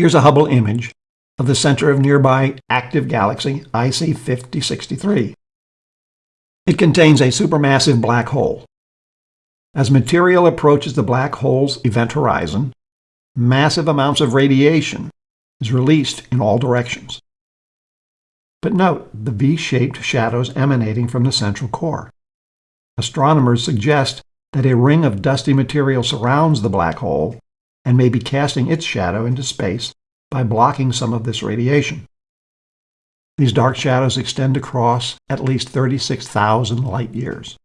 Here's a Hubble image of the center of nearby active galaxy IC 5063. It contains a supermassive black hole. As material approaches the black hole's event horizon, massive amounts of radiation is released in all directions. But note the V-shaped shadows emanating from the central core. Astronomers suggest that a ring of dusty material surrounds the black hole and may be casting its shadow into space by blocking some of this radiation. These dark shadows extend across at least 36,000 light years.